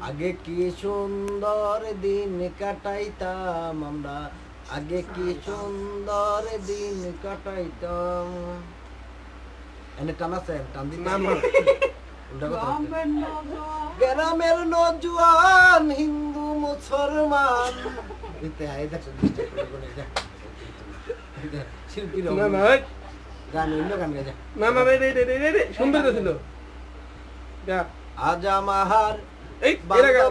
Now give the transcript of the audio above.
আগে কি সুন্দর দিন কাটাইতাম আমরা? আগে কি সুন্দর দিন কাটাইতাম? এনে টান আছে টান দিতে না, না। উল্টা কথা হচ্ছে। গ্রামের নজওয়ান হিন্দু মুসলমান। দিতে দেখো disturb করে করে না না এই, গান অন্য গান গাই না না রে রে রে রে রে সুন্দর তো ছিল। যা। আজ আমার Ey, mira,